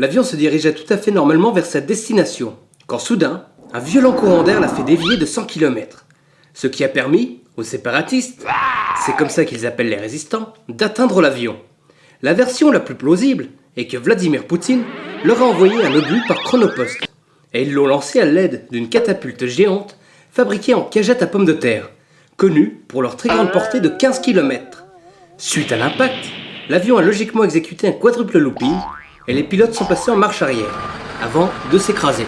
l'avion se dirigeait tout à fait normalement vers sa destination, quand soudain, un violent courant d'air l'a fait dévier de 100 km. Ce qui a permis aux séparatistes, c'est comme ça qu'ils appellent les résistants, d'atteindre l'avion. La version la plus plausible est que Vladimir Poutine leur a envoyé un obus par chronopost, et ils l'ont lancé à l'aide d'une catapulte géante fabriquée en cagette à pommes de terre, connue pour leur très grande portée de 15 km. Suite à l'impact, l'avion a logiquement exécuté un quadruple looping et les pilotes sont passés en marche arrière, avant de s'écraser.